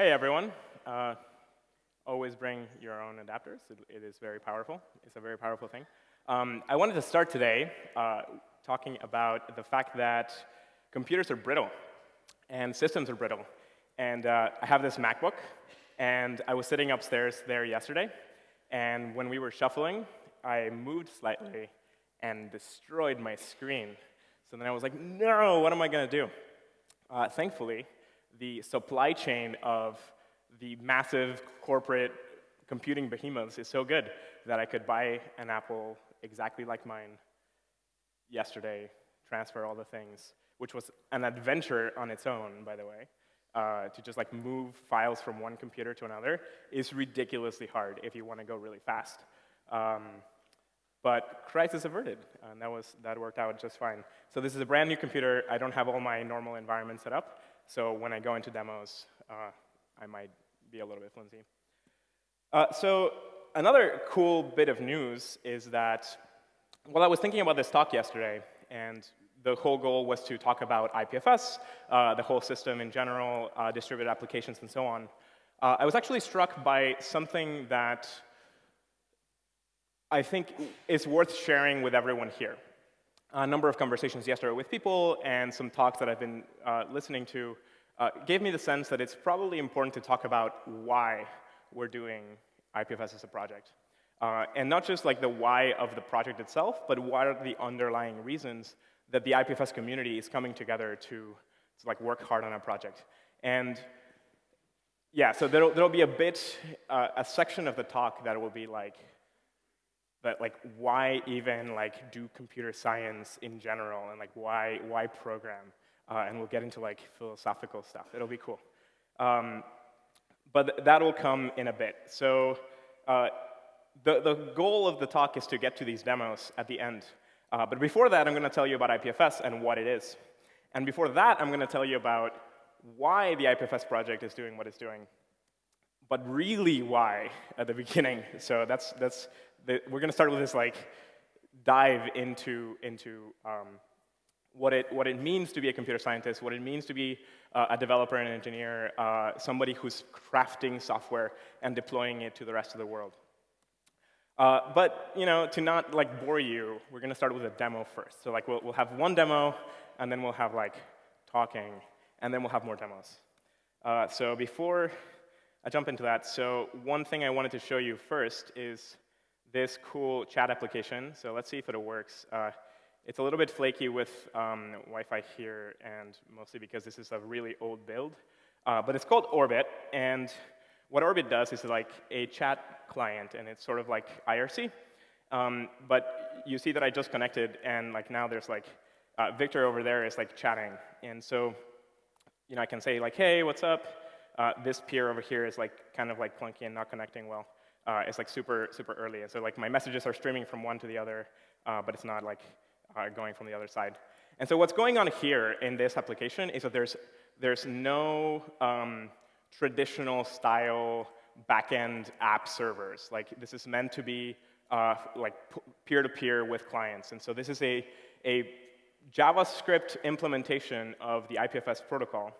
Hey, everyone. Uh, always bring your own adapters. It, it is very powerful. It's a very powerful thing. Um, I wanted to start today uh, talking about the fact that computers are brittle and systems are brittle. And uh, I have this MacBook, and I was sitting upstairs there yesterday, and when we were shuffling, I moved slightly and destroyed my screen. So then I was like, no, what am I going to do? Uh, thankfully, the supply chain of the massive corporate computing behemoths is so good that I could buy an Apple exactly like mine yesterday, transfer all the things, which was an adventure on its own, by the way. Uh, to just like move files from one computer to another is ridiculously hard if you want to go really fast. Um, but crisis averted, and that, was, that worked out just fine. So this is a brand new computer. I don't have all my normal environment set up. So when I go into demos, uh, I might be a little bit flimsy. Uh, so another cool bit of news is that, well, I was thinking about this talk yesterday, and the whole goal was to talk about IPFS, uh, the whole system in general, uh, distributed applications, and so on. Uh, I was actually struck by something that I think is worth sharing with everyone here. A number of conversations yesterday with people and some talks that I've been uh, listening to uh, gave me the sense that it's probably important to talk about why we're doing IPFS as a project. Uh, and not just like the why of the project itself, but what are the underlying reasons that the IPFS community is coming together to, to like work hard on a project. And yeah, so there'll, there'll be a bit, uh, a section of the talk that will be like, that like why even like do computer science in general and like why why program? Uh, and we'll get into like philosophical stuff. It'll be cool. Um, but th that will come in a bit. So uh, the, the goal of the talk is to get to these demos at the end. Uh, but before that i'm going to tell you about ipfs and what it is. And before that i'm going to tell you about why the ipfs project is doing what it's doing but really why at the beginning so that's that's the, we're going to start with this like dive into, into um, what, it, what it means to be a computer scientist, what it means to be uh, a developer and engineer, uh, somebody who's crafting software and deploying it to the rest of the world. Uh, but you know, to not like bore you, we're going to start with a demo first. So like we'll, we'll have one demo, and then we'll have like talking, and then we'll have more demos. Uh, so before I jump into that, so one thing I wanted to show you first is this cool chat application. So let's see if it works. Uh, it's a little bit flaky with um, Wi-Fi here, and mostly because this is a really old build. Uh, but it's called Orbit, and what Orbit does is like a chat client, and it's sort of like IRC. Um, but you see that I just connected, and like now there's like uh, Victor over there is like chatting, and so you know I can say like, hey, what's up? Uh, this peer over here is like kind of like clunky and not connecting well uh, is like super, super early. And so like my messages are streaming from one to the other, uh, but it's not like uh, going from the other side. And so what's going on here in this application is that there's, there's no um, traditional style backend app servers. Like this is meant to be uh, like peer-to-peer -peer with clients. And so this is a, a JavaScript implementation of the IPFS protocol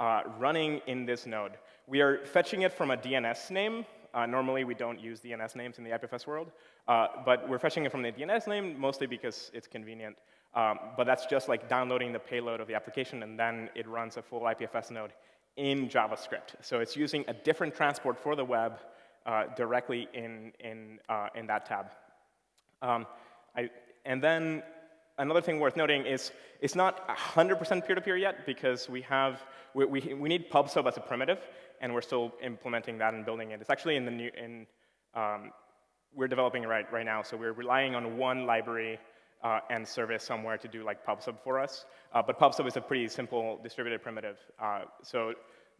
uh, running in this node. We are fetching it from a DNS name, uh, normally, we don't use DNS names in the IPFS world, uh, but we're fetching it from the DNS name mostly because it's convenient. Um, but that's just like downloading the payload of the application, and then it runs a full IPFS node in JavaScript. So it's using a different transport for the web uh, directly in, in, uh, in that tab. Um, I, and then another thing worth noting is it's not 100% peer-to-peer yet because we have, we, we, we need PubSub as a primitive and we're still implementing that and building it. It's actually in the new, in, um, we're developing it right, right now, so we're relying on one library uh, and service somewhere to do like PubSub for us. Uh, but PubSub is a pretty simple distributed primitive. Uh, so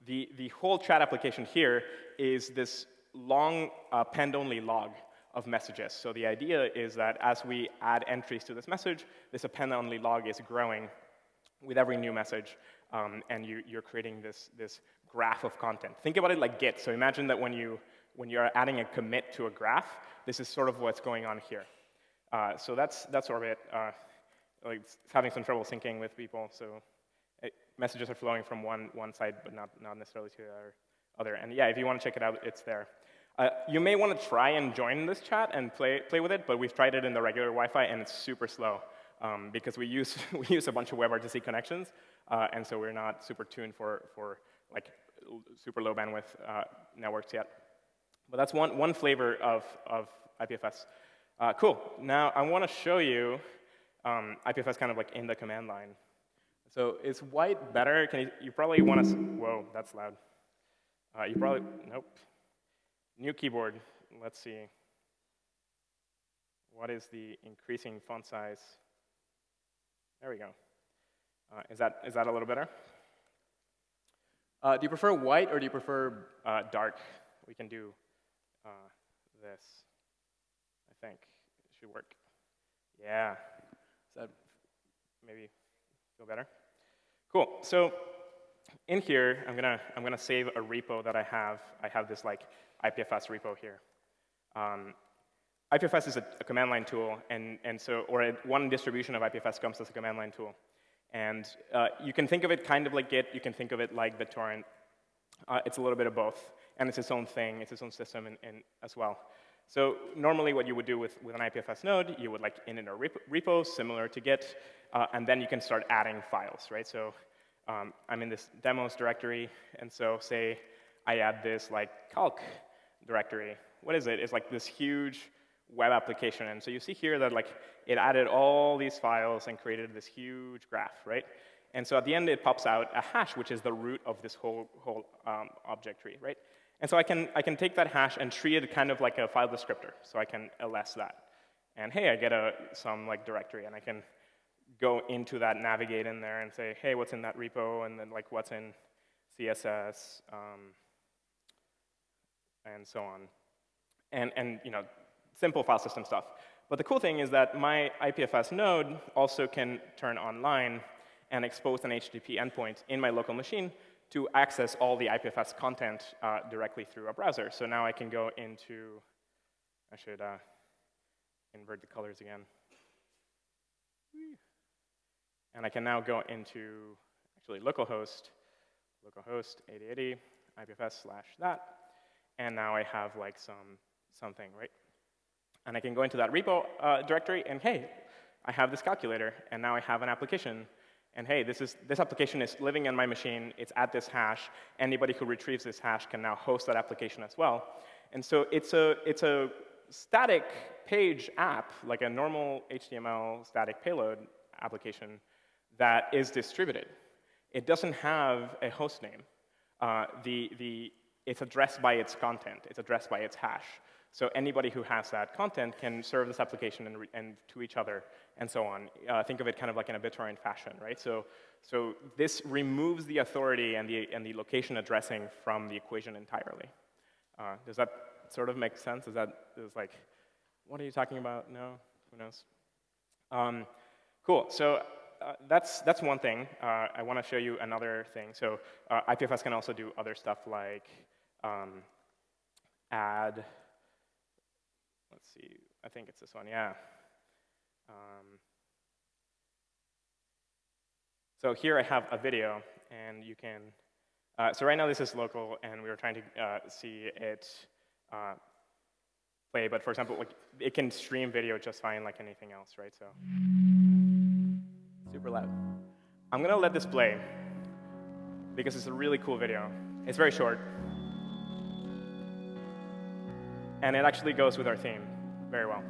the, the whole chat application here is this long uh, append-only log of messages. So the idea is that as we add entries to this message, this append-only log is growing with every new message, um, and you, are creating this, this graph of content. Think about it like Git. So imagine that when, you, when you're adding a commit to a graph, this is sort of what's going on here. Uh, so that's, that's Orbit. Uh, like having some trouble syncing with people, so it, messages are flowing from one, one side, but not, not necessarily to the other. And yeah, if you want to check it out, it's there. Uh, you may want to try and join this chat and play, play with it, but we've tried it in the regular Wi-Fi, and it's super slow um, because we use, we use a bunch of WebRTC connections, uh, and so we're not super tuned for, for like super low bandwidth uh, networks yet. But that's one, one flavor of, of IPFS. Uh, cool. Now I want to show you um, IPFS kind of like in the command line. So is white better? Can you, you probably want to, whoa, that's loud. Uh, you probably, nope. New keyboard, let's see. What is the increasing font size? There we go. Uh, is, that, is that a little better? Uh, do you prefer white or do you prefer uh, dark? We can do uh, this, I think. It should work. Yeah. Does that maybe feel better? Cool. So in here, I'm gonna, I'm gonna save a repo that I have. I have this like IPFS repo here. Um, IPFS is a, a, command line tool, and, and so, or a, one distribution of IPFS comes as a command line tool. And uh, you can think of it kind of like Git, you can think of it like BitTorrent. Uh, it's a little bit of both, and it's its own thing, it's its own system in, in, as well. So normally what you would do with, with an IPFS node, you would like init a repo, repo similar to Git, uh, and then you can start adding files, right? So um, I'm in this demos directory, and so say I add this like calc directory. What is it? It's like this huge web application. And so you see here that like it added all these files and created this huge graph, right? And so at the end, it pops out a hash, which is the root of this whole, whole um, object tree, right? And so I can, I can take that hash and treat it kind of like a file descriptor. So I can ls that. And hey, I get a, some like directory, and I can go into that, navigate in there, and say, hey, what's in that repo, and then like what's in CSS, um, and so on. And, and you know, simple file system stuff. But the cool thing is that my IPFS node also can turn online and expose an HTTP endpoint in my local machine to access all the IPFS content uh, directly through a browser. So now I can go into, I should uh, invert the colors again. And I can now go into, actually, localhost, localhost 8080, IPFS slash that. And now I have like some something, right? And I can go into that repo uh, directory and hey, I have this calculator and now I have an application. And hey, this, is, this application is living in my machine. It's at this hash. Anybody who retrieves this hash can now host that application as well. And so it's a, it's a static page app, like a normal HTML static payload application that is distributed. It doesn't have a host name. Uh, the, the, it's addressed by its content. It's addressed by its hash. So anybody who has that content can serve this application and, and to each other and so on. Uh, think of it kind of like in a BitTorrent fashion, right? So, so this removes the authority and the, and the location addressing from the equation entirely. Uh, does that sort of make sense? Is that is like, what are you talking about? No? Who knows? Um, cool. So uh, that's, that's one thing. Uh, I want to show you another thing. So uh, IPFS can also do other stuff like um, add let's see, I think it's this one, yeah. Um, so here I have a video, and you can, uh, so right now this is local, and we were trying to uh, see it uh, play, but for example, like, it can stream video just fine like anything else, right? So, super loud. I'm gonna let this play, because it's a really cool video. It's very short. And it actually goes with our theme very well.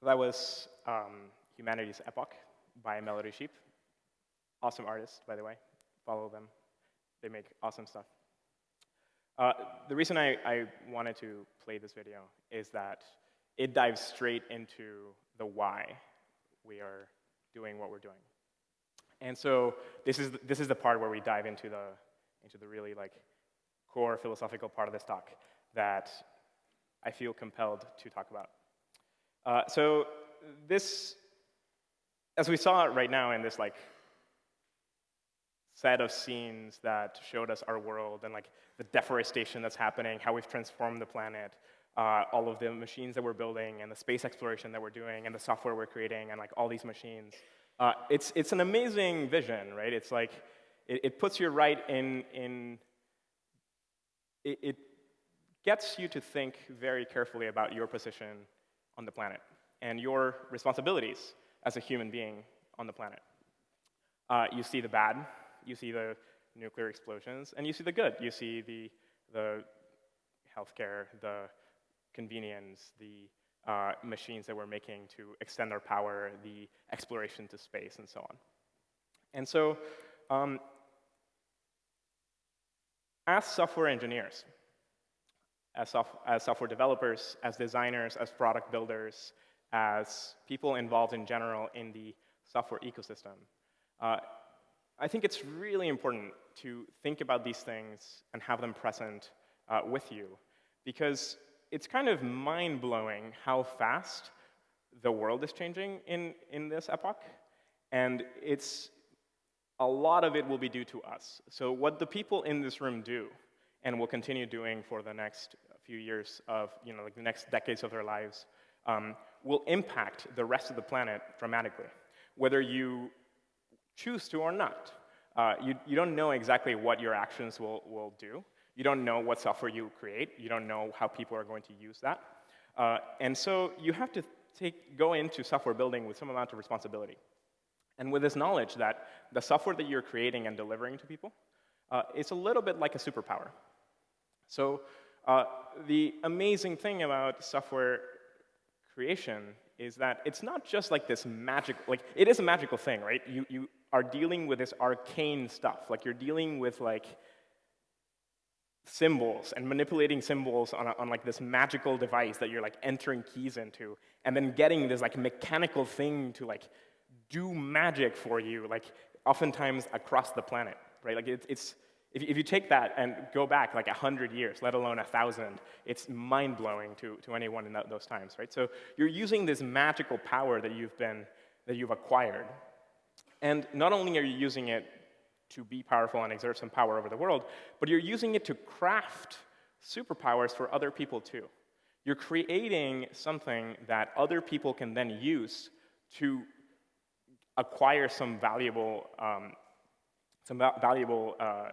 So that was um, Humanity's Epoch by Melodysheep. Awesome artists, by the way. Follow them. They make awesome stuff. Uh, the reason I, I wanted to play this video is that it dives straight into the why we are doing what we're doing. And so this is, this is the part where we dive into the, into the really like core philosophical part of this talk that I feel compelled to talk about. Uh, so this, as we saw right now in this like set of scenes that showed us our world and like the deforestation that's happening, how we've transformed the planet, uh, all of the machines that we're building and the space exploration that we're doing and the software we're creating and like all these machines. Uh, it's, it's an amazing vision, right? It's like, it, it puts you right in, in it, it gets you to think very carefully about your position on the planet and your responsibilities as a human being on the planet. Uh, you see the bad, you see the nuclear explosions, and you see the good. You see the, the healthcare, the convenience, the uh, machines that we're making to extend our power, the exploration to space, and so on. And so, um, as software engineers, as, as software developers, as designers, as product builders, as people involved in general in the software ecosystem, uh, I think it's really important to think about these things and have them present uh, with you because it's kind of mind-blowing how fast the world is changing in, in this epoch. And it's, a lot of it will be due to us. So what the people in this room do and will continue doing for the next few years of, you know, like the next decades of their lives, um, will impact the rest of the planet dramatically, whether you choose to or not. Uh, you, you don't know exactly what your actions will, will do. You don't know what software you create. You don't know how people are going to use that. Uh, and so you have to take, go into software building with some amount of responsibility. And with this knowledge that the software that you're creating and delivering to people uh, is a little bit like a superpower. So uh, the amazing thing about software creation is that it's not just like this magic, like it is a magical thing, right? You, you are dealing with this arcane stuff. Like you're dealing with like symbols and manipulating symbols on, a, on like this magical device that you're like entering keys into and then getting this like mechanical thing to like do magic for you, like oftentimes across the planet, right? Like it, it's, if, if you take that and go back like 100 years, let alone 1,000, it's mind-blowing to, to anyone in those times, right? So you're using this magical power that you've been, that you've acquired. And not only are you using it to be powerful and exert some power over the world, but you're using it to craft superpowers for other people too. You're creating something that other people can then use to acquire some valuable, um, some valuable uh,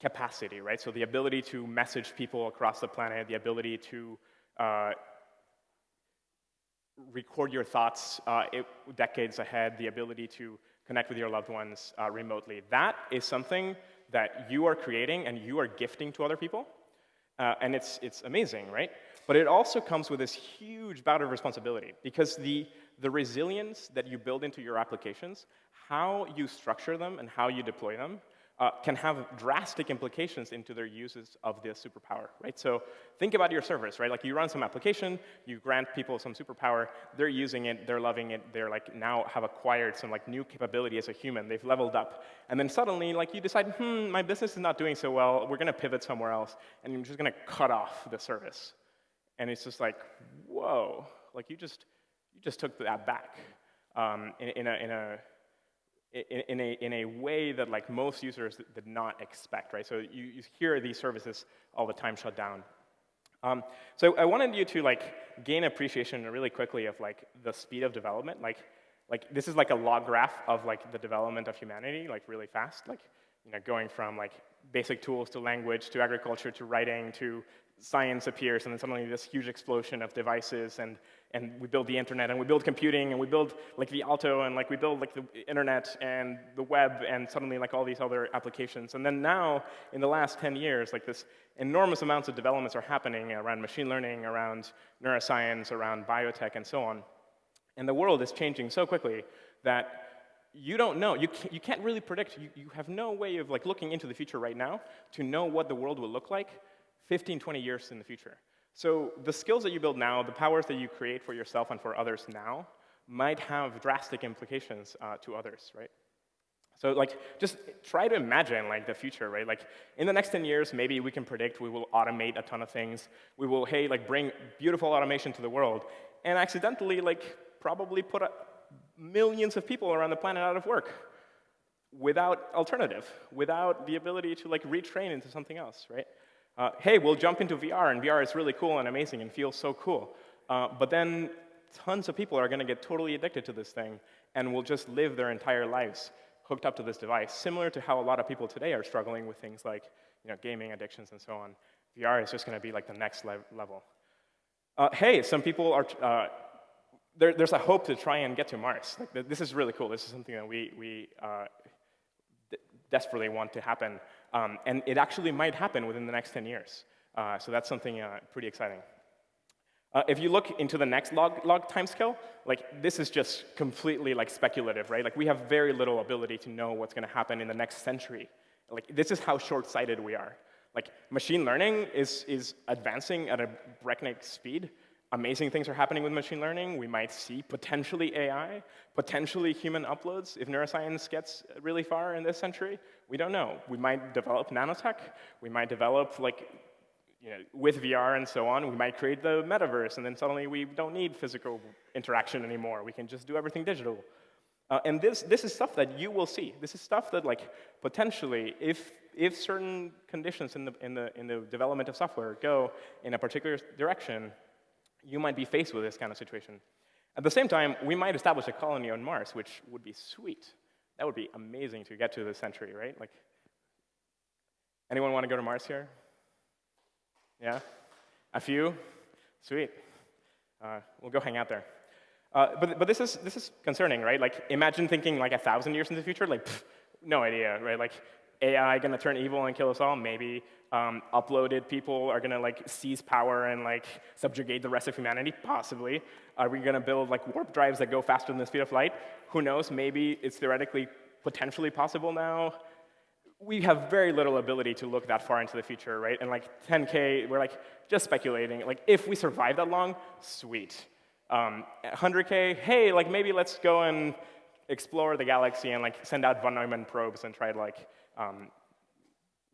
capacity, right? So the ability to message people across the planet, the ability to uh, record your thoughts uh, it, decades ahead, the ability to connect with your loved ones uh, remotely. That is something that you are creating and you are gifting to other people. Uh, and it's, it's amazing, right? But it also comes with this huge bout of responsibility because the, the resilience that you build into your applications, how you structure them and how you deploy them, uh, can have drastic implications into their uses of this superpower, right? So think about your service, right? Like you run some application, you grant people some superpower, they're using it, they're loving it, they're like now have acquired some like new capability as a human, they've leveled up. And then suddenly like you decide, hmm, my business is not doing so well, we're gonna pivot somewhere else, and you're just gonna cut off the service. And it's just like, whoa, like you just, you just took that back um, in, in, a, in a in, in, a, in a way that like most users did not expect, right? So you, you hear these services all the time shut down. Um, so I wanted you to like gain appreciation really quickly of like the speed of development. Like, like this is like a log graph of like the development of humanity, like really fast. Like, you know, going from like basic tools to language to agriculture to writing to science appears, and then suddenly this huge explosion of devices and and we build the internet, and we build computing, and we build like the Alto, and like we build like the internet and the web, and suddenly like all these other applications. And then now, in the last 10 years, like this enormous amounts of developments are happening around machine learning, around neuroscience, around biotech, and so on. And the world is changing so quickly that you don't know. You can't, you can't really predict. You, you have no way of like looking into the future right now to know what the world will look like 15, 20 years in the future. So the skills that you build now, the powers that you create for yourself and for others now, might have drastic implications uh, to others, right? So like, just try to imagine like the future, right? Like, in the next 10 years, maybe we can predict we will automate a ton of things. We will, hey, like bring beautiful automation to the world, and accidentally like probably put a, millions of people around the planet out of work without alternative, without the ability to like retrain into something else, right? Uh, hey, we'll jump into VR, and VR is really cool and amazing and feels so cool. Uh, but then tons of people are going to get totally addicted to this thing and will just live their entire lives hooked up to this device, similar to how a lot of people today are struggling with things like you know, gaming addictions and so on. VR is just going to be like the next le level. Uh, hey, some people are uh, there, there's a hope to try and get to Mars. Like, this is really cool. This is something that we, we uh, desperately want to happen. Um, and it actually might happen within the next 10 years. Uh, so that's something uh, pretty exciting. Uh, if you look into the next log, log timescale, like this is just completely like speculative, right? Like we have very little ability to know what's going to happen in the next century. Like this is how short-sighted we are. Like machine learning is, is advancing at a breakneck speed, amazing things are happening with machine learning. We might see potentially AI, potentially human uploads if neuroscience gets really far in this century. We don't know. We might develop nanotech. We might develop, like, you know, with VR and so on, we might create the metaverse, and then suddenly we don't need physical interaction anymore. We can just do everything digital. Uh, and this, this is stuff that you will see. This is stuff that, like, potentially, if, if certain conditions in the, in, the, in the development of software go in a particular direction, you might be faced with this kind of situation. At the same time, we might establish a colony on Mars, which would be sweet. That would be amazing to get to this century, right? Like, anyone want to go to Mars here? Yeah? A few? Sweet. Uh, we'll go hang out there. Uh, but, but this, is, this is concerning, right? Like, imagine thinking like a thousand years in the future, like, pff, no idea, right? Like, AI gonna turn evil and kill us all? Maybe. Um, uploaded people are gonna like seize power and like subjugate the rest of humanity? Possibly. Are we gonna build like warp drives that go faster than the speed of light? Who knows? Maybe it's theoretically potentially possible now. We have very little ability to look that far into the future, right? And like 10K, we're like just speculating. Like if we survive that long, sweet. Um, 100K, hey, like maybe let's go and explore the galaxy and like send out von Neumann probes and try to like um,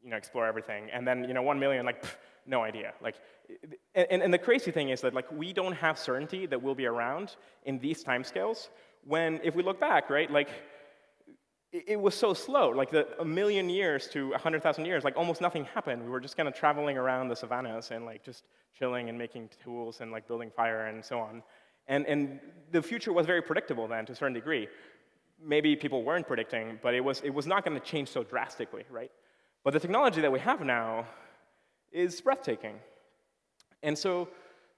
you know, explore everything. And then, you know, one million, like, pff, no idea. Like, and, and the crazy thing is that, like, we don't have certainty that we'll be around in these timescales when, if we look back, right, like, it, was so slow. Like, the, a million years to 100,000 years, like, almost nothing happened. We were just kind of traveling around the savannas and, like, just chilling and making tools and, like, building fire and so on. And, and the future was very predictable then to a certain degree maybe people weren't predicting, but it was, it was not going to change so drastically, right? But the technology that we have now is breathtaking. And so,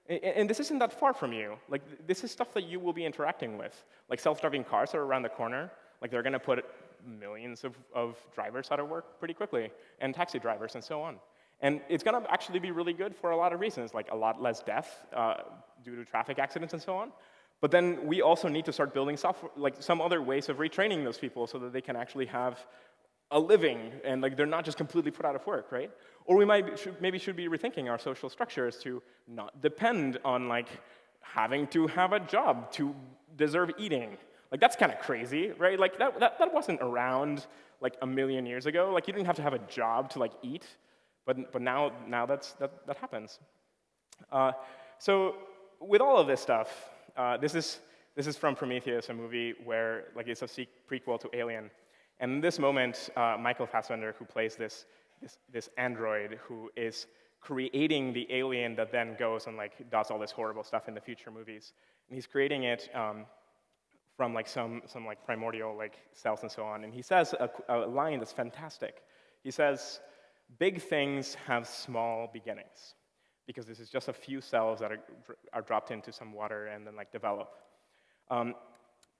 and this isn't that far from you. Like, this is stuff that you will be interacting with. Like, self-driving cars are around the corner. Like, they're going to put millions of, of drivers out of work pretty quickly, and taxi drivers and so on. And it's going to actually be really good for a lot of reasons, like a lot less death uh, due to traffic accidents and so on. But then we also need to start building software, like some other ways of retraining those people so that they can actually have a living and like they're not just completely put out of work, right? Or we might should, maybe should be rethinking our social structures to not depend on like having to have a job to deserve eating. Like that's kind of crazy, right? Like that, that, that wasn't around like a million years ago. Like you didn't have to have a job to like eat, but, but now, now that's, that, that happens. Uh, so with all of this stuff, uh, this, is, this is from Prometheus, a movie where like it's a prequel to Alien. And in this moment, uh, Michael Fassbender, who plays this, this, this android who is creating the alien that then goes and like does all this horrible stuff in the future movies. And he's creating it um, from like some, some like primordial like cells and so on. And he says a, a line that's fantastic. He says, big things have small beginnings because this is just a few cells that are, are dropped into some water and then like develop. Um,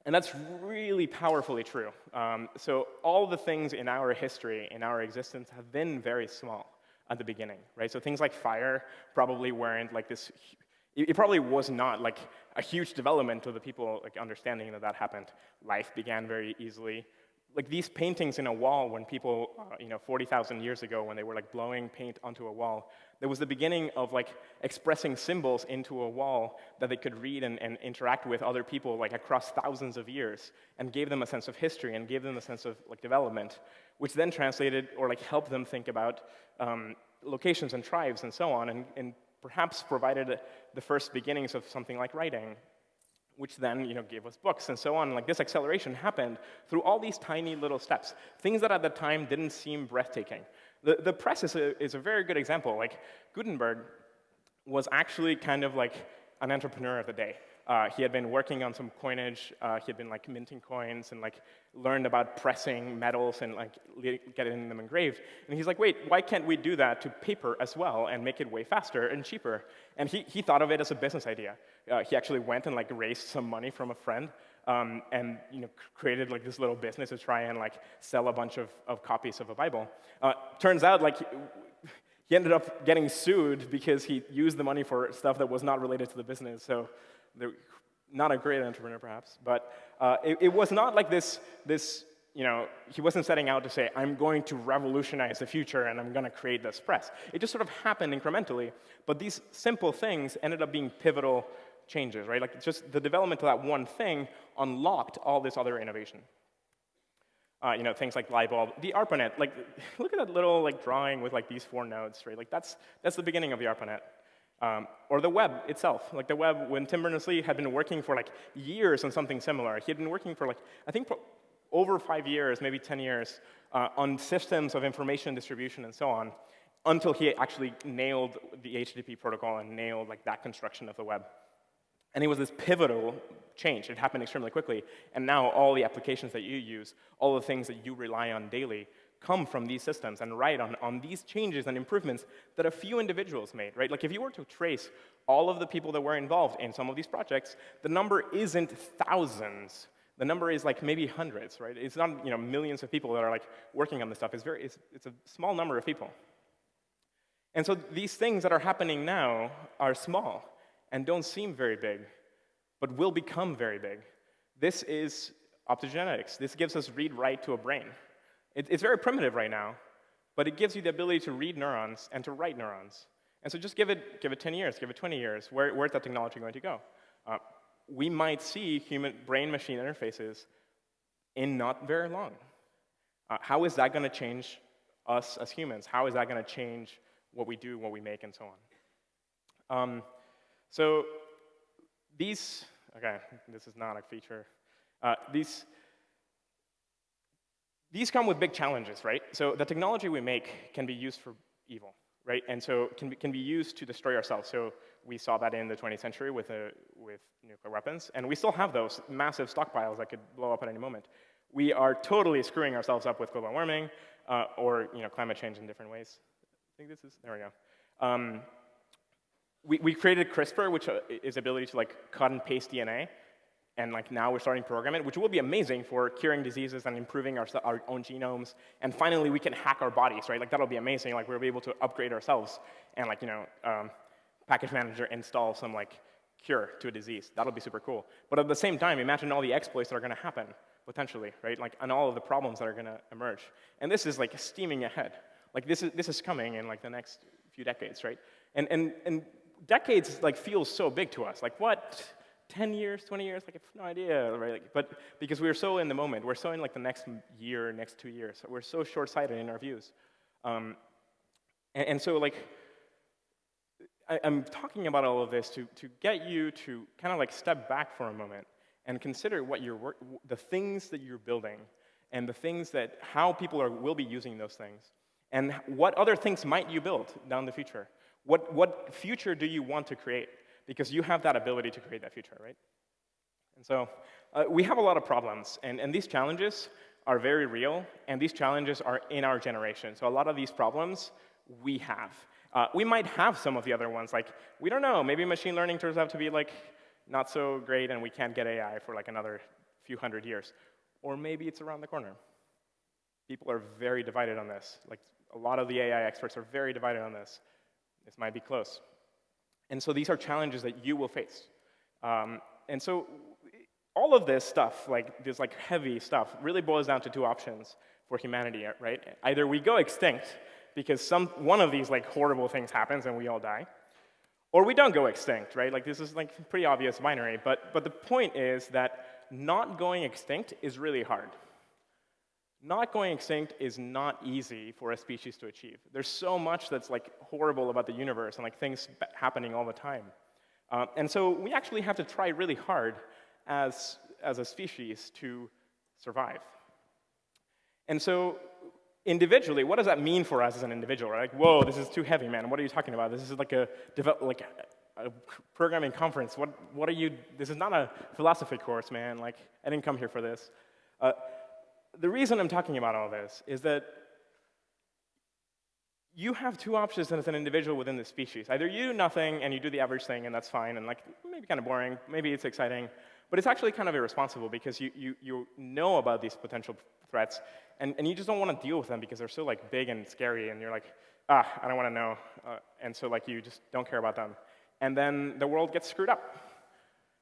and that's really powerfully true. Um, so all the things in our history, in our existence, have been very small at the beginning, right? So things like fire probably weren't like this, it probably was not like a huge development to the people like understanding that that happened. Life began very easily like these paintings in a wall when people, uh, you know, 40,000 years ago when they were like blowing paint onto a wall, there was the beginning of like expressing symbols into a wall that they could read and, and interact with other people like across thousands of years and gave them a sense of history and gave them a sense of like development, which then translated or like helped them think about um, locations and tribes and so on and, and perhaps provided the first beginnings of something like writing which then you know, gave us books and so on. Like this acceleration happened through all these tiny little steps, things that at the time didn't seem breathtaking. The, the press is a, is a very good example. Like Gutenberg was actually kind of like an entrepreneur of the day. Uh, he had been working on some coinage. Uh, he had been like minting coins and like learned about pressing metals and like getting them engraved. And he's like, wait, why can't we do that to paper as well and make it way faster and cheaper? And he, he thought of it as a business idea. Uh, he actually went and like raised some money from a friend um, and you know, created like this little business to try and like sell a bunch of, of copies of a Bible. Uh, turns out like he ended up getting sued because he used the money for stuff that was not related to the business. So not a great entrepreneur, perhaps, but uh, it, it, was not like this, this, you know, he wasn't setting out to say, I'm going to revolutionize the future and I'm going to create this press. It just sort of happened incrementally, but these simple things ended up being pivotal changes, right? Like just the development of that one thing unlocked all this other innovation. Uh, you know, things like light bulb, the ARPANET, like, look at that little like drawing with like these four nodes, right? Like that's, that's the beginning of the ARPANET. Um, or the web itself. Like the web, when Tim Berners-Lee had been working for like years on something similar, he had been working for like, I think over five years, maybe 10 years, uh, on systems of information distribution and so on, until he actually nailed the HTTP protocol and nailed like that construction of the web. And it was this pivotal change. It happened extremely quickly. And now all the applications that you use, all the things that you rely on daily, come from these systems and write on, on these changes and improvements that a few individuals made, right? Like if you were to trace all of the people that were involved in some of these projects, the number isn't thousands. The number is like maybe hundreds, right? It's not you know, millions of people that are like working on this stuff. It's, very, it's, it's a small number of people. And so these things that are happening now are small and don't seem very big, but will become very big. This is optogenetics. This gives us read-write to a brain. It, it's very primitive right now, but it gives you the ability to read neurons and to write neurons. And so just give it, give it 10 years, give it 20 years. Where, where's that technology going to go? Uh, we might see human brain-machine interfaces in not very long. Uh, how is that going to change us as humans? How is that going to change what we do, what we make, and so on? Um, so these, okay, this is not a feature. Uh, these, these come with big challenges, right? So the technology we make can be used for evil, right? And so can be, can be used to destroy ourselves. So we saw that in the 20th century with, a, with nuclear weapons, and we still have those massive stockpiles that could blow up at any moment. We are totally screwing ourselves up with global warming uh, or you know, climate change in different ways. I think this is, there we go. Um, we, we created CRISPR, which uh, is ability to like cut and paste DNA and like now we're starting to program it, which will be amazing for curing diseases and improving our, our own genomes. And finally, we can hack our bodies, right? Like that'll be amazing. Like we'll be able to upgrade ourselves and like, you know, um, package manager install some like cure to a disease. That'll be super cool. But at the same time, imagine all the exploits that are gonna happen, potentially, right? Like, and all of the problems that are gonna emerge. And this is like steaming ahead. Like this is, this is coming in like the next few decades, right? And, and, and decades like feels so big to us. Like what? 10 years, 20 years, like I have no idea, right? Like, but because we're so in the moment, we're so in like the next year, next two years, we're so short-sighted in our views. Um, and, and, so like, I, am talking about all of this to, to get you to kind of like step back for a moment and consider what you're the things that you're building and the things that, how people are, will be using those things. And what other things might you build down the future? What, what future do you want to create? Because you have that ability to create that future, right? And so uh, we have a lot of problems, and, and these challenges are very real, and these challenges are in our generation. So a lot of these problems we have. Uh, we might have some of the other ones, like, we don't know, maybe machine learning turns out to be like not so great and we can't get AI for like another few hundred years. Or maybe it's around the corner. People are very divided on this. Like, a lot of the AI experts are very divided on this. This might be close. And so these are challenges that you will face. Um, and so all of this stuff, like this like heavy stuff, really boils down to two options for humanity, right? Either we go extinct because some, one of these like horrible things happens and we all die, or we don't go extinct, right? Like this is like pretty obvious binary, but, but the point is that not going extinct is really hard. Not going extinct is not easy for a species to achieve. There's so much that's like horrible about the universe and like things happening all the time. Uh, and so we actually have to try really hard as, as a species to survive. And so individually, what does that mean for us as an individual? Right? Like, whoa, this is too heavy, man. What are you talking about? This is like a, like a programming conference. What, what are you, this is not a philosophy course, man. Like, I didn't come here for this. Uh, the reason I'm talking about all this is that you have two options as an individual within the species. Either you do nothing and you do the average thing and that's fine and like maybe kind of boring, maybe it's exciting, but it's actually kind of irresponsible because you, you, you know about these potential threats and, and you just don't want to deal with them because they're so like big and scary and you're like, ah, I don't want to know. Uh, and so like you just don't care about them. And then the world gets screwed up.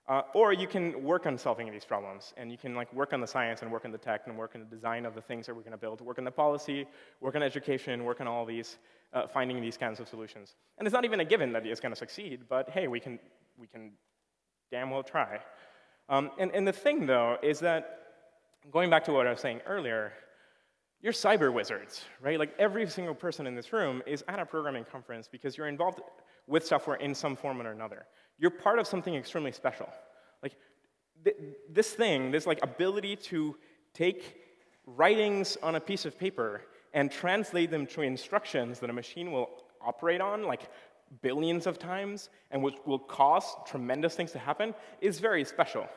Uh, or you can work on solving these problems, and you can like work on the science and work on the tech and work on the design of the things that we're going to build, work on the policy, work on education, work on all these, uh, finding these kinds of solutions. And it's not even a given that it's going to succeed, but hey, we can, we can damn well try. Um, and, and the thing, though, is that going back to what I was saying earlier, you're cyber wizards, right? Like every single person in this room is at a programming conference because you're involved with software in some form or another. You're part of something extremely special. Like th this thing, this like ability to take writings on a piece of paper and translate them to instructions that a machine will operate on, like billions of times, and which will cause tremendous things to happen, is very special.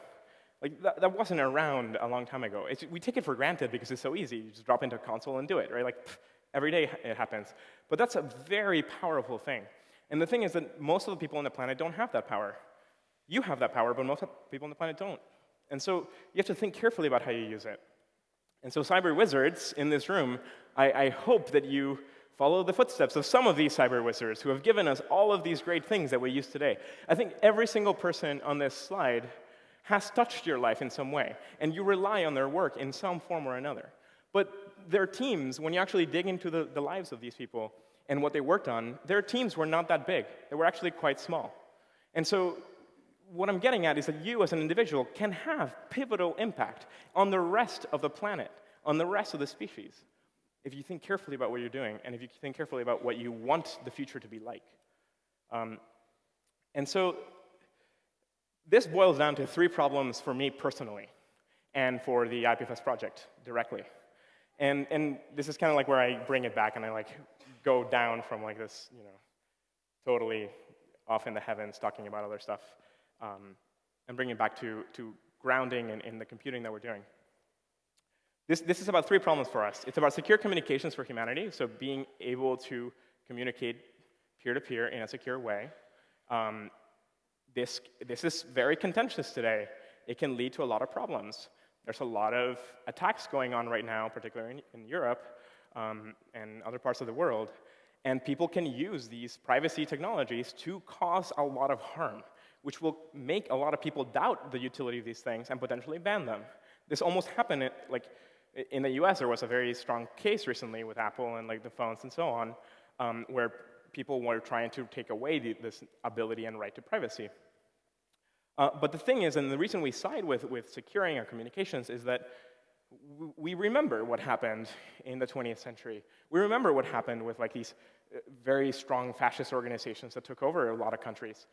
Like, that, that wasn't around a long time ago. It's, we take it for granted because it's so easy. You just drop into a console and do it, right? Like, pff, every day it happens. But that's a very powerful thing. And the thing is that most of the people on the planet don't have that power. You have that power, but most people on the planet don't. And so you have to think carefully about how you use it. And so cyber wizards in this room, I, I hope that you follow the footsteps of some of these cyber wizards who have given us all of these great things that we use today. I think every single person on this slide has touched your life in some way, and you rely on their work in some form or another. But their teams, when you actually dig into the, the lives of these people and what they worked on, their teams were not that big. They were actually quite small. And so what I'm getting at is that you as an individual can have pivotal impact on the rest of the planet, on the rest of the species, if you think carefully about what you're doing and if you think carefully about what you want the future to be like. Um, and so this boils down to three problems for me personally and for the IPFS project directly. And, and this is kind of like where I bring it back and I like go down from like this, you know, totally off in the heavens talking about other stuff um, and bring it back to, to grounding in, in the computing that we're doing. This, this is about three problems for us. It's about secure communications for humanity, so being able to communicate peer-to-peer -peer in a secure way. Um, this, this is very contentious today. It can lead to a lot of problems. There's a lot of attacks going on right now, particularly in, in Europe um, and other parts of the world. And people can use these privacy technologies to cause a lot of harm, which will make a lot of people doubt the utility of these things and potentially ban them. This almost happened, at, like, in the US, there was a very strong case recently with Apple and like the phones and so on, um, where people were trying to take away the, this ability and right to privacy. Uh, but the thing is, and the reason we side with, with securing our communications is that we remember what happened in the 20th century. We remember what happened with like these uh, very strong fascist organizations that took over a lot of countries.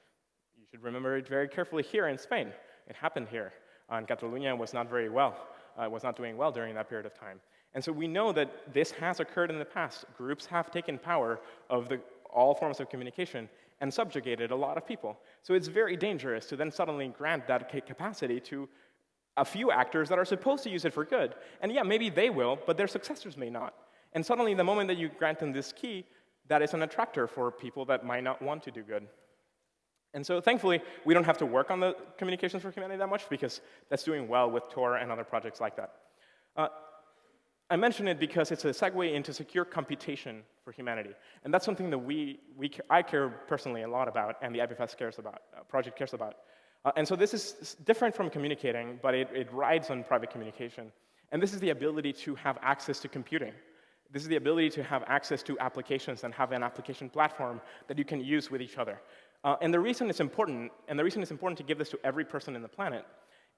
You should remember it very carefully here in Spain. It happened here. Uh, and Catalonia was not very well, uh, was not doing well during that period of time. And so we know that this has occurred in the past. Groups have taken power of the all forms of communication and subjugated a lot of people. So it's very dangerous to then suddenly grant that capacity to a few actors that are supposed to use it for good. And yeah, maybe they will, but their successors may not. And suddenly, the moment that you grant them this key, that is an attractor for people that might not want to do good. And so thankfully, we don't have to work on the communications for humanity that much because that's doing well with Tor and other projects like that. Uh, I mention it because it's a segue into secure computation for humanity. And that's something that we, we I care personally a lot about and the IPFS cares about, uh, project cares about. Uh, and so this is different from communicating, but it, it rides on private communication. And this is the ability to have access to computing. This is the ability to have access to applications and have an application platform that you can use with each other. Uh, and the reason it's important, and the reason it's important to give this to every person in the planet,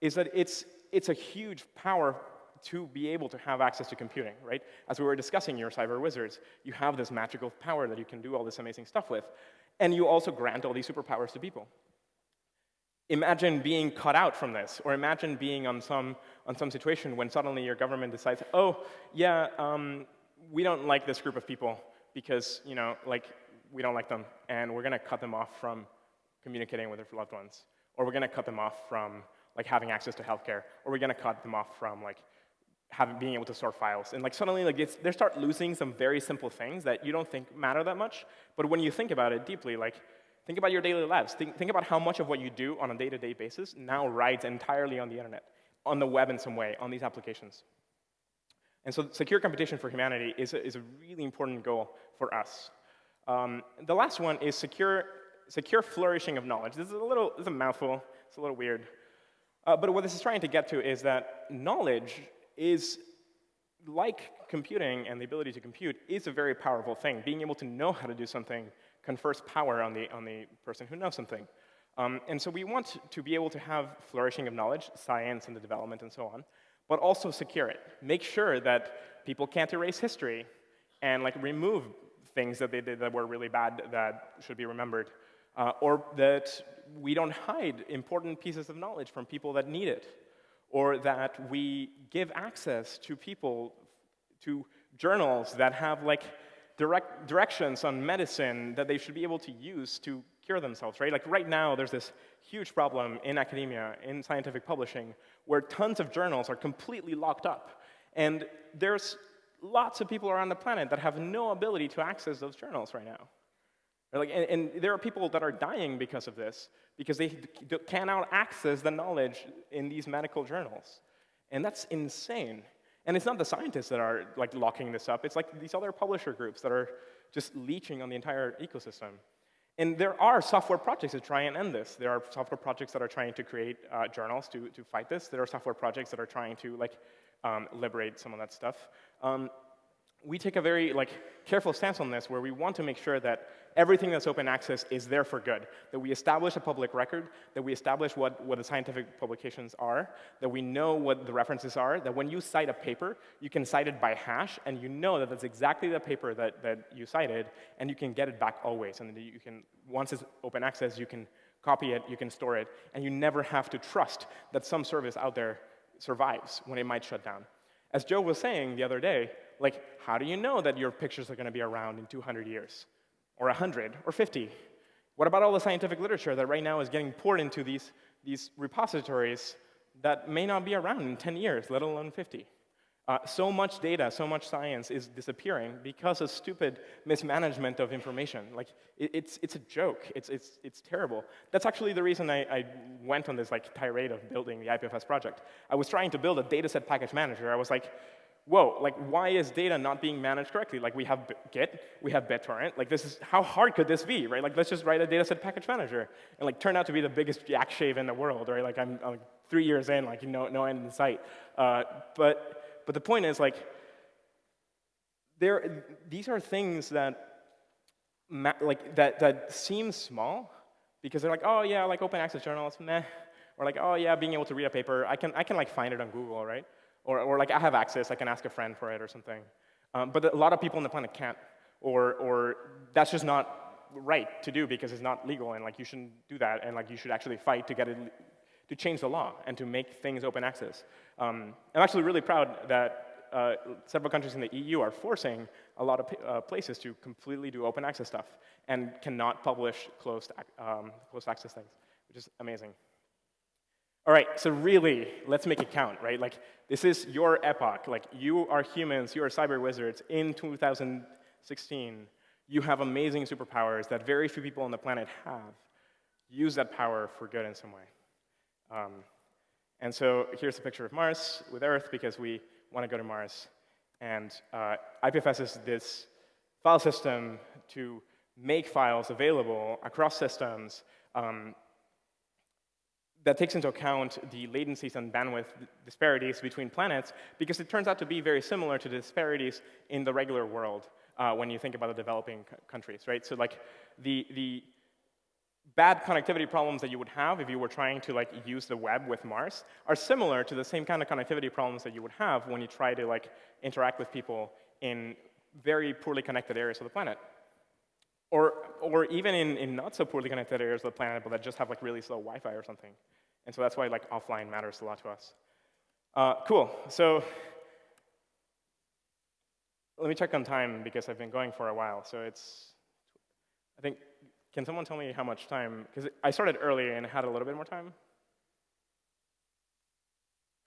is that it's, it's a huge power to be able to have access to computing, right? As we were discussing, your cyber wizards, you have this magical power that you can do all this amazing stuff with, and you also grant all these superpowers to people. Imagine being cut out from this, or imagine being on some, on some situation when suddenly your government decides, oh, yeah, um, we don't like this group of people because, you know, like, we don't like them, and we're gonna cut them off from communicating with their loved ones, or we're gonna cut them off from like having access to healthcare, or we're gonna cut them off from like having, being able to store files. And like suddenly like it's, they start losing some very simple things that you don't think matter that much. But when you think about it deeply, like think about your daily lives. Think, think about how much of what you do on a day-to-day -day basis now rides entirely on the internet, on the web in some way, on these applications. And so secure computation for humanity is a, is a really important goal for us. Um, the last one is secure, secure flourishing of knowledge. This is a little, this is a mouthful. It's a little weird. Uh, but what this is trying to get to is that knowledge is like computing and the ability to compute is a very powerful thing. Being able to know how to do something confers power on the, on the person who knows something. Um, and so we want to be able to have flourishing of knowledge, science and the development and so on, but also secure it. Make sure that people can't erase history and like remove things that they did that were really bad that should be remembered. Uh, or that we don't hide important pieces of knowledge from people that need it or that we give access to people, to journals that have like direct directions on medicine that they should be able to use to cure themselves, right? Like right now, there's this huge problem in academia, in scientific publishing, where tons of journals are completely locked up. And there's lots of people around the planet that have no ability to access those journals right now. Like, and, and, there are people that are dying because of this, because they cannot access the knowledge in these medical journals. And that's insane. And it's not the scientists that are like locking this up, it's like these other publisher groups that are just leeching on the entire ecosystem. And there are software projects that try and end this. There are software projects that are trying to create uh, journals to, to fight this. There are software projects that are trying to like um, liberate some of that stuff. Um, we take a very like careful stance on this where we want to make sure that everything that's open access is there for good, that we establish a public record, that we establish what, what the scientific publications are, that we know what the references are, that when you cite a paper, you can cite it by hash, and you know that that's exactly the paper that, that you cited, and you can get it back always. And you can, once it's open access, you can copy it, you can store it, and you never have to trust that some service out there survives when it might shut down. As Joe was saying the other day, like, how do you know that your pictures are going to be around in 200 years, or 100, or 50? What about all the scientific literature that right now is getting poured into these, these repositories that may not be around in 10 years, let alone 50? Uh, so much data, so much science is disappearing because of stupid mismanagement of information. Like, it, it's, it's a joke. It's, it's, it's terrible. That's actually the reason I, I went on this like, tirade of building the IPFS project. I was trying to build a dataset package manager. I was like, whoa, like why is data not being managed correctly? Like we have Git, we have BitTorrent, like this is, how hard could this be, right? Like let's just write a dataset package manager and like turn out to be the biggest yak shave in the world, right? Like I'm, I'm three years in, like no, no end in sight. Uh, but, but the point is like, there, these are things that, like, that, that seem small because they're like, oh yeah, like open access journals, meh. Or like, oh yeah, being able to read a paper, I can, I can like find it on Google, right? Or, or like I have access, I can ask a friend for it or something. Um, but a lot of people on the planet can't, or, or that's just not right to do because it's not legal and like you shouldn't do that and like you should actually fight to get it, to change the law and to make things open access. Um, I'm actually really proud that uh, several countries in the EU are forcing a lot of uh, places to completely do open access stuff and cannot publish closed, um, closed access things, which is amazing. All right, so really, let's make it count, right? Like, this is your epoch. Like, you are humans, you are cyber wizards in 2016. you have amazing superpowers that very few people on the planet have. Use that power for good in some way. Um, and so here's a picture of Mars with Earth because we want to go to Mars. And uh, IPFS is this file system to make files available across systems um, that takes into account the latencies and bandwidth disparities between planets because it turns out to be very similar to the disparities in the regular world uh, when you think about the developing countries, right? So like the, the bad connectivity problems that you would have if you were trying to like use the web with Mars are similar to the same kind of connectivity problems that you would have when you try to like interact with people in very poorly connected areas of the planet. Or, or even in, in not so poorly connected areas of the planet, but that just have like really slow Wi-Fi or something. And so that's why like offline matters a lot to us. Uh, cool. So let me check on time because I've been going for a while. So it's, I think, can someone tell me how much time? Because I started early and had a little bit more time.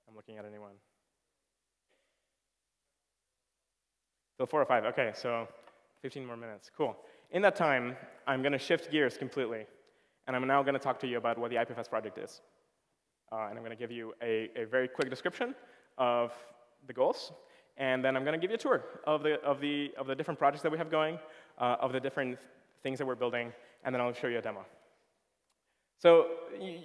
I'm looking at anyone. So four or five. OK, so 15 more minutes. Cool. In that time, I'm going to shift gears completely. And I'm now going to talk to you about what the IPFS project is. Uh, and I'm going to give you a, a very quick description of the goals. And then I'm going to give you a tour of the, of the, of the different projects that we have going, uh, of the different things that we're building, and then I'll show you a demo. So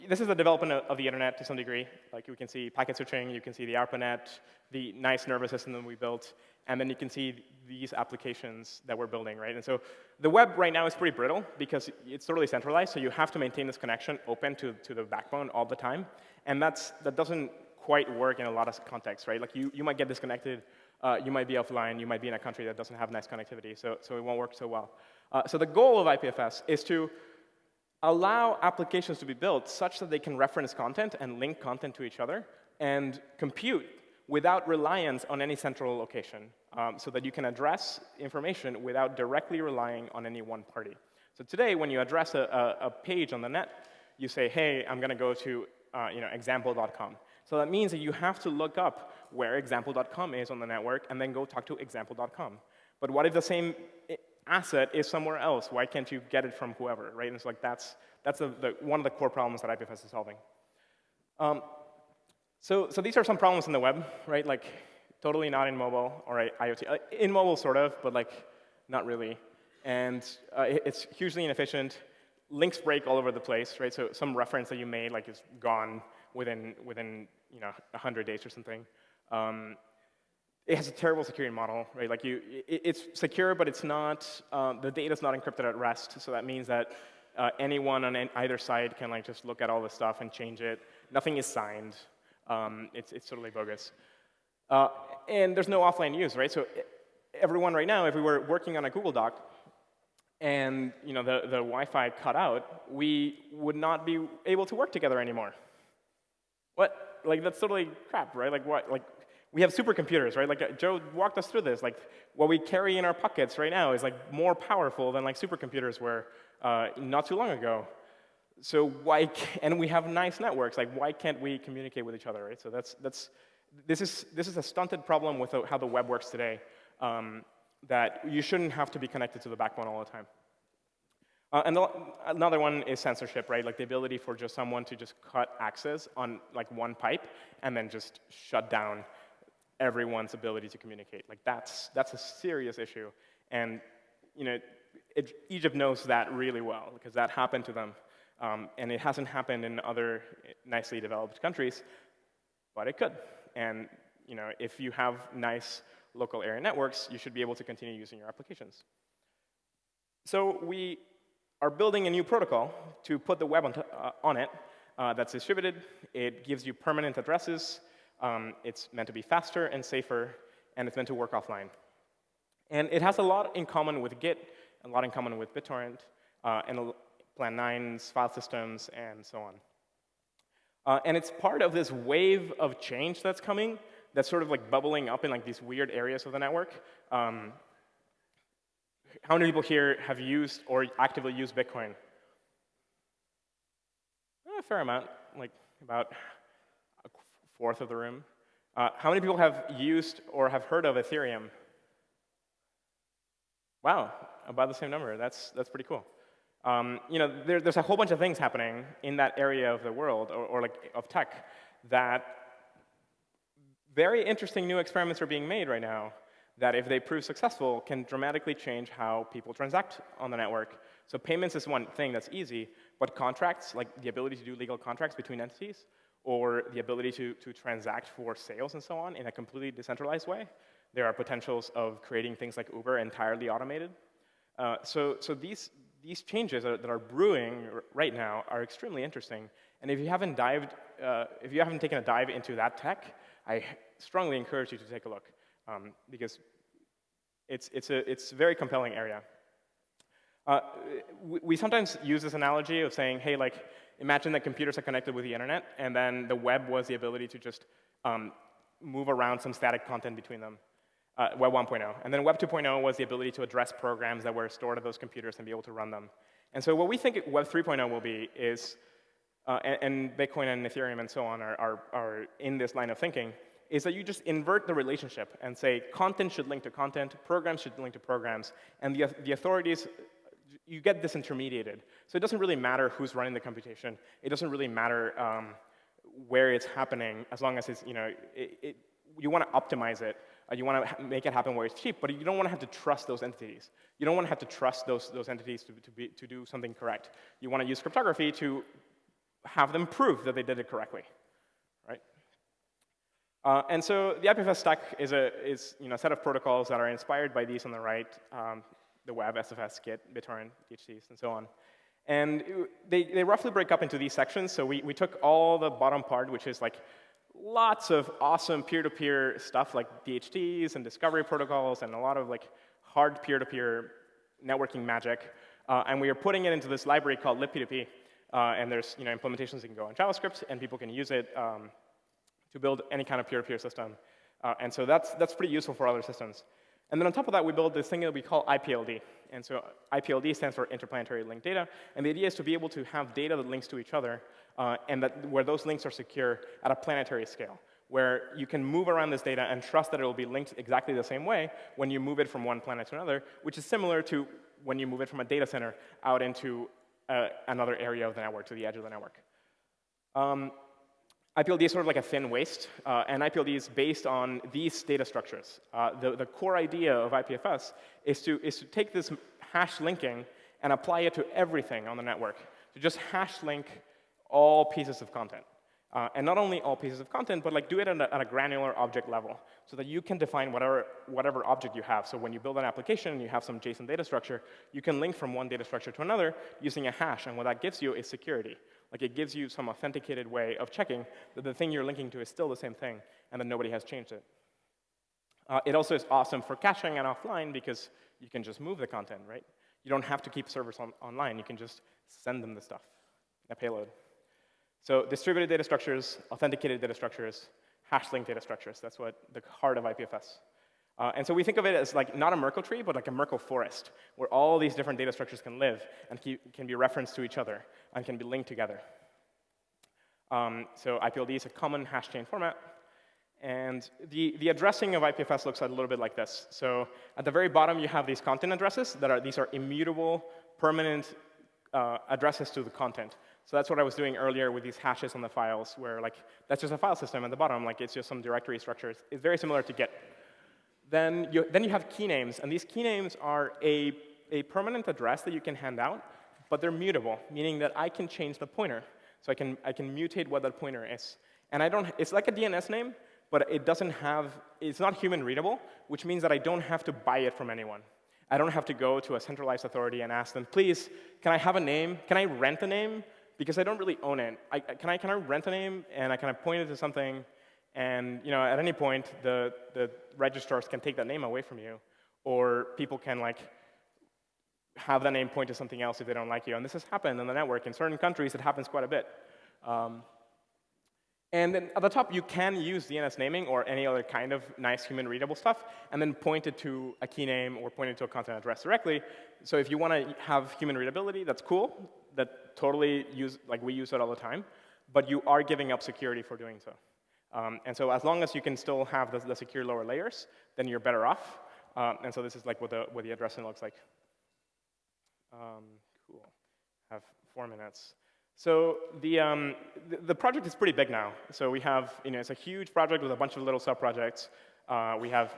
this is the development of the internet to some degree. Like you can see packet switching, you can see the ARPANET, the nice nervous system that we built, and then you can see these applications that we're building, right? And so the web right now is pretty brittle because it's totally centralized, so you have to maintain this connection open to, to the backbone all the time. And that's, that doesn't quite work in a lot of contexts, right? Like you, you might get disconnected, uh, you might be offline, you might be in a country that doesn't have nice connectivity, so, so it won't work so well. Uh, so the goal of IPFS is to allow applications to be built such that they can reference content and link content to each other and compute without reliance on any central location um, so that you can address information without directly relying on any one party. So today, when you address a, a, a page on the net, you say, hey, I'm going to go to uh, you know, example.com. So that means that you have to look up where example.com is on the network and then go talk to example.com. But what if the same asset is somewhere else. Why can't you get it from whoever, right? And it's like that's, that's the, one of the core problems that IPFS is solving. Um, so, so these are some problems in the web, right? Like totally not in mobile or IoT. Uh, in mobile, sort of, but like not really. And uh, it's hugely inefficient. Links break all over the place, right? So some reference that you made like is gone within, within you know, 100 days or something. Um, it has a terrible security model, right? Like you, it, it's secure, but it's not, um, the data is not encrypted at rest. So that means that uh, anyone on either side can like just look at all the stuff and change it. Nothing is signed. Um, it's, it's totally bogus. Uh, and there's no offline use, right? So everyone right now, if we were working on a Google Doc and you know, the, the Wi-Fi cut out, we would not be able to work together anymore. What? Like, that's totally crap, right? Like, what? Like, we have supercomputers, right? Like uh, Joe walked us through this. Like what we carry in our pockets right now is like more powerful than like supercomputers were uh, not too long ago. So why? And we have nice networks. Like why can't we communicate with each other, right? So that's that's this is this is a stunted problem with how the web works today. Um, that you shouldn't have to be connected to the backbone all the time. Uh, and the, another one is censorship, right? Like the ability for just someone to just cut access on like one pipe and then just shut down everyone's ability to communicate. Like that's, that's a serious issue. And you know, it, Egypt knows that really well because that happened to them. Um, and it hasn't happened in other nicely developed countries, but it could. And you know, if you have nice local area networks, you should be able to continue using your applications. So we are building a new protocol to put the web on, uh, on it uh, that's distributed. It gives you permanent addresses um, it's meant to be faster and safer, and it's meant to work offline. And it has a lot in common with Git, a lot in common with BitTorrent, uh, and Plan 9's file systems, and so on. Uh, and it's part of this wave of change that's coming that's sort of like bubbling up in like these weird areas of the network. Um, how many people here have used or actively used Bitcoin? A fair amount, like about a fourth of the room. Uh, how many people have used or have heard of Ethereum? Wow, about the same number. That's, that's pretty cool. Um, you know, there, there's a whole bunch of things happening in that area of the world, or, or like of tech, that very interesting new experiments are being made right now that if they prove successful, can dramatically change how people transact on the network. So payments is one thing that's easy, but contracts, like the ability to do legal contracts between entities, or the ability to, to transact for sales and so on in a completely decentralized way. There are potentials of creating things like Uber entirely automated. Uh, so, so these, these changes that are brewing right now are extremely interesting. And if you haven't dived, uh, if you haven't taken a dive into that tech, I strongly encourage you to take a look um, because it's, it's, a, it's a very compelling area. Uh, we, we, sometimes use this analogy of saying, hey, like, imagine that computers are connected with the internet, and then the web was the ability to just um, move around some static content between them. Uh, Web 1.0. And then Web 2.0 was the ability to address programs that were stored at those computers and be able to run them. And so what we think Web 3.0 will be is, uh, and, and, Bitcoin and Ethereum and so on are, are, are in this line of thinking, is that you just invert the relationship and say content should link to content, programs should link to programs, and the, the authorities, you get disintermediated. So it doesn't really matter who's running the computation. It doesn't really matter um, where it's happening as long as it's, you know, it, it, you want to optimize it. Uh, you want to make it happen where it's cheap, but you don't want to have to trust those entities. You don't want to have to trust those, those entities to, to, be, to do something correct. You want to use cryptography to have them prove that they did it correctly. Uh, and so the IPFS stack is, a, is you know, a set of protocols that are inspired by these on the right, um, the web, SFS, Git, BitTorrent, DHTs, and so on. And they, they roughly break up into these sections. So we, we took all the bottom part, which is like lots of awesome peer-to-peer -peer stuff like DHTs and discovery protocols and a lot of like hard peer-to-peer -peer networking magic. Uh, and we are putting it into this library called libp2p. Uh, and there's you know, implementations that can go in JavaScript, and people can use it um, to build any kind of peer-to-peer -peer system. Uh, and so that's, that's pretty useful for other systems. And then on top of that, we build this thing that we call IPLD. And so IPLD stands for Interplanetary Linked Data. And the idea is to be able to have data that links to each other, uh, and that where those links are secure at a planetary scale, where you can move around this data and trust that it will be linked exactly the same way when you move it from one planet to another, which is similar to when you move it from a data center out into uh, another area of the network, to the edge of the network. Um, IPLD is sort of like a thin waist, uh, and IPLD is based on these data structures. Uh, the, the core idea of IPFS is to, is to take this hash linking and apply it to everything on the network, to just hash link all pieces of content. Uh, and not only all pieces of content, but like do it at a, at a, granular object level so that you can define whatever, whatever object you have. So when you build an application and you have some JSON data structure, you can link from one data structure to another using a hash. And what that gives you is security. Like it gives you some authenticated way of checking that the thing you're linking to is still the same thing and that nobody has changed it. Uh, it also is awesome for caching and offline because you can just move the content, right? You don't have to keep servers on online. You can just send them the stuff, a payload. So distributed data structures, authenticated data structures, hash-linked data structures. That's what the heart of IPFS. Uh, and so we think of it as like not a Merkle tree, but like a Merkle forest, where all these different data structures can live and can be referenced to each other and can be linked together. Um, so IPLD is a common hash chain format. And the, the addressing of IPFS looks a little bit like this. So at the very bottom, you have these content addresses that are, these are immutable, permanent uh, addresses to the content. So that's what I was doing earlier with these hashes on the files, where like that's just a file system at the bottom, like it's just some directory structure. It's very similar to Git. Then you, then you have key names, and these key names are a, a permanent address that you can hand out, but they're mutable, meaning that I can change the pointer. So I can, I can mutate what that pointer is. And I don't, it's like a DNS name, but it doesn't have, it's not human readable, which means that I don't have to buy it from anyone. I don't have to go to a centralized authority and ask them, please, can I have a name? Can I rent a name? Because I don't really own it. I, can, I, can I rent a name and I kind of point it to something and you know, at any point, the, the registrars can take that name away from you, or people can like have that name point to something else if they don't like you. And this has happened in the network. In certain countries, it happens quite a bit. Um, and then at the top, you can use DNS naming or any other kind of nice human readable stuff, and then point it to a key name or point it to a content address directly. So if you want to have human readability, that's cool. That totally use, like we use it all the time. But you are giving up security for doing so. Um, and so as long as you can still have the, the secure lower layers, then you're better off. Um, and so this is like what the, what the addressing looks like. Um, cool. Have four minutes. So the, um, the, the, project is pretty big now. So we have, you know, it's a huge project with a bunch of little sub-projects. Uh, we have,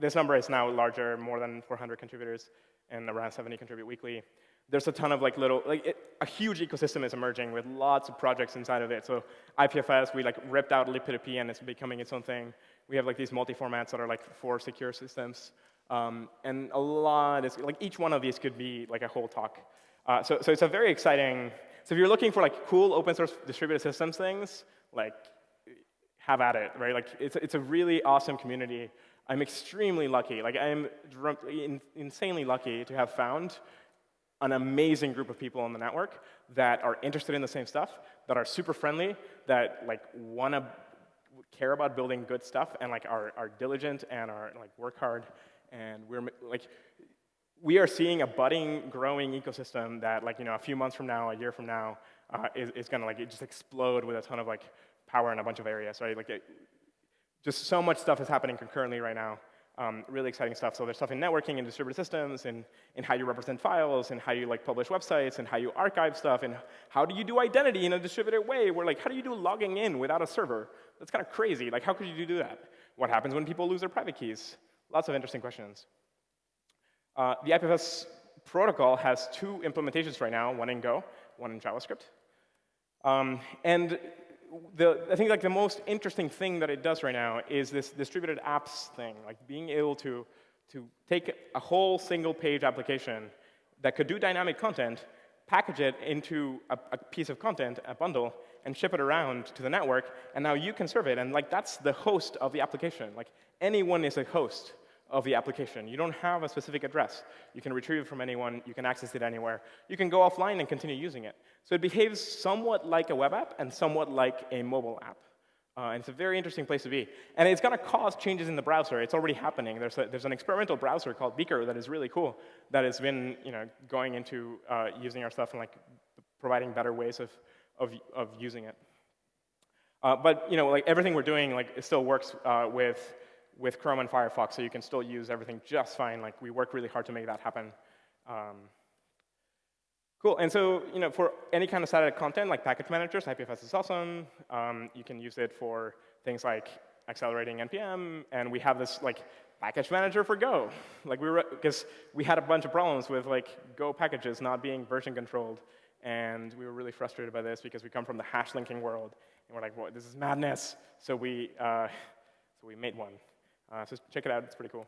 this number is now larger, more than 400 contributors, and around 70 contribute weekly. There's a ton of like little, like it, a huge ecosystem is emerging with lots of projects inside of it. So IPFS, we like ripped out libp2p and it's becoming its own thing. We have like these multi-formats that are like for secure systems. Um, and a lot is, like each one of these could be like a whole talk. Uh, so, so it's a very exciting, so if you're looking for like cool open source distributed systems things, like have at it, right? Like it's, it's a really awesome community. I'm extremely lucky, like I'm insanely lucky to have found an amazing group of people on the network that are interested in the same stuff, that are super friendly, that like want to care about building good stuff and like are, are diligent and are like work hard. And we're like we are seeing a budding growing ecosystem that like you know a few months from now a year from now uh, is, is going to like just explode with a ton of like power in a bunch of areas right? Like it, just so much stuff is happening concurrently right now um, really exciting stuff. So there's stuff in networking and distributed systems, and, and how you represent files, and how you like publish websites, and how you archive stuff, and how do you do identity in a distributed way? Where like, how do you do logging in without a server? That's kind of crazy. Like, how could you do that? What happens when people lose their private keys? Lots of interesting questions. Uh, the IPFS protocol has two implementations right now, one in Go, one in JavaScript. Um, and the, I think like the most interesting thing that it does right now is this distributed apps thing, like being able to, to take a whole single page application that could do dynamic content, package it into a, a, piece of content, a bundle, and ship it around to the network, and now you can serve it. And like that's the host of the application. Like anyone is a host of the application. You don't have a specific address. You can retrieve it from anyone. You can access it anywhere. You can go offline and continue using it. So it behaves somewhat like a web app and somewhat like a mobile app. Uh, and it's a very interesting place to be. And it's going to cause changes in the browser. It's already happening. There's, a, there's an experimental browser called Beaker that is really cool that has been you know, going into uh, using our stuff and like, providing better ways of, of, of using it. Uh, but you know, like everything we're doing, like still works uh, with with Chrome and Firefox, so you can still use everything just fine. Like we work really hard to make that happen. Um, cool. And so, you know, for any kind of static content, like package managers, IPFS is awesome. Um, you can use it for things like accelerating npm, and we have this like package manager for Go. Like we were, because we had a bunch of problems with like Go packages not being version controlled, and we were really frustrated by this because we come from the hash linking world, and we're like, well, this is madness. So we, uh, so we made one. Uh, so check it out, it's pretty cool.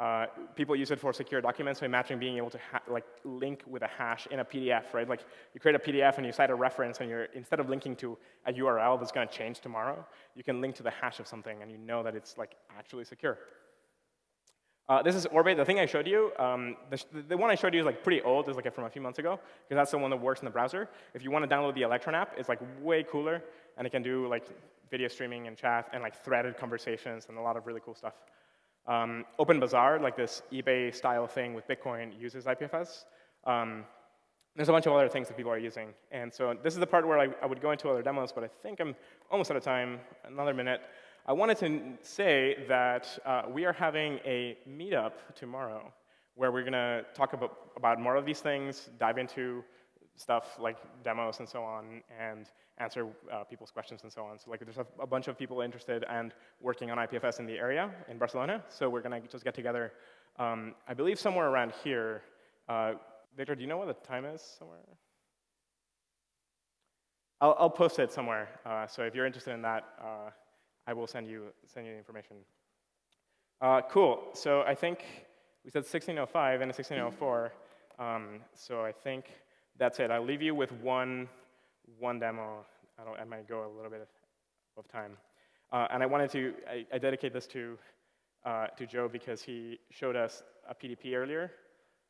Uh, people use it for secure documents, so imagine being able to like link with a hash in a PDF, right? Like you create a PDF and you cite a reference and you're, instead of linking to a URL that's gonna change tomorrow, you can link to the hash of something and you know that it's like actually secure. Uh, this is Orbit, the thing I showed you. Um, the, the, one I showed you is like pretty old, it's like from a few months ago, because that's the one that works in the browser. If you want to download the Electron app, it's like way cooler, and it can do like video streaming and chat and like threaded conversations and a lot of really cool stuff. Um, OpenBazaar, like this eBay style thing with Bitcoin, uses IPFS. Um, there's a bunch of other things that people are using. And so this is the part where I, I, would go into other demos, but I think I'm almost out of time, another minute. I wanted to say that uh, we are having a meetup tomorrow where we're going to talk about, about more of these things, dive into stuff like demos and so on, and answer uh, people's questions and so on. So like there's a, a, bunch of people interested and working on IPFS in the area in Barcelona. So we're going to just get together, um, I believe somewhere around here. Uh, Victor, do you know what the time is somewhere? I'll, I'll post it somewhere. Uh, so if you're interested in that, uh, I will send you, send you the information. Uh, cool. So I think we said 1605 and 1604. Um, so I think that's it. I'll leave you with one, one demo. I, I might go a little bit of time. Uh, and I wanted to, I, I dedicate this to, uh, to Joe because he showed us a PDP earlier.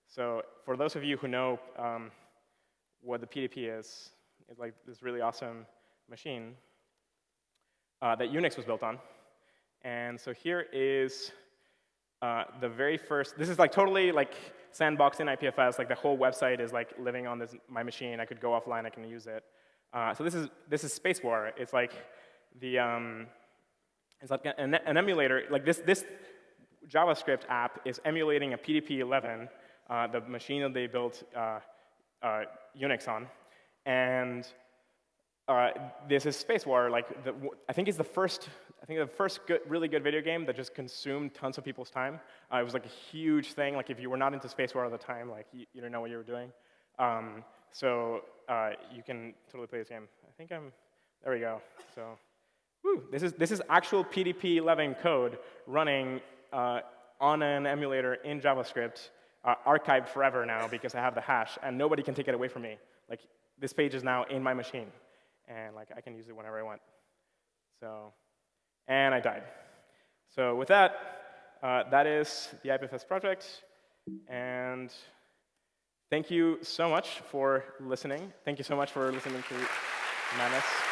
So for those of you who know um, what the PDP is, it's like this really awesome machine uh, that Unix was built on. And so here is uh, the very first, this is like totally like sandbox in IPFS, like the whole website is like living on this, my machine. I could go offline, I can use it. Uh, so this is, this is Space War. It's like the, um, it's like an, an, emulator, like this, this JavaScript app is emulating a PDP-11 uh, the machine that they built uh, uh, Unix on. And uh, this is Space War. Like, the, I think it's the first, I think the first good, really good video game that just consumed tons of people's time. Uh, it was like a huge thing. Like, if you were not into space war at the time, like, you, you didn't know what you were doing. Um, so uh, you can totally play this game. I think I'm, there we go. So, whew, this is this is actual PDP-11 code running uh, on an emulator in JavaScript, uh, archived forever now because I have the hash, and nobody can take it away from me. Like, this page is now in my machine and like I can use it whenever I want. So, and I died. So with that, uh, that is the IPFS project, and thank you so much for listening. Thank you so much for listening to Manus.